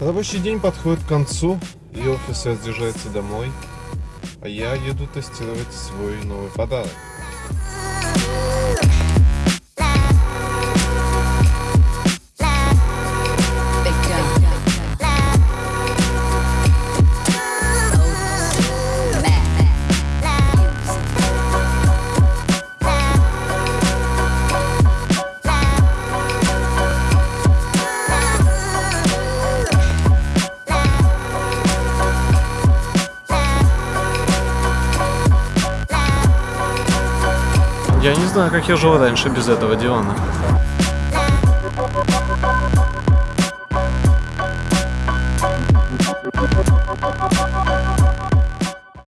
Рабочий день подходит к концу, и офис разъезжается домой, а я еду тестировать свой новый подарок. Я не знаю, как я жил раньше без этого дивана.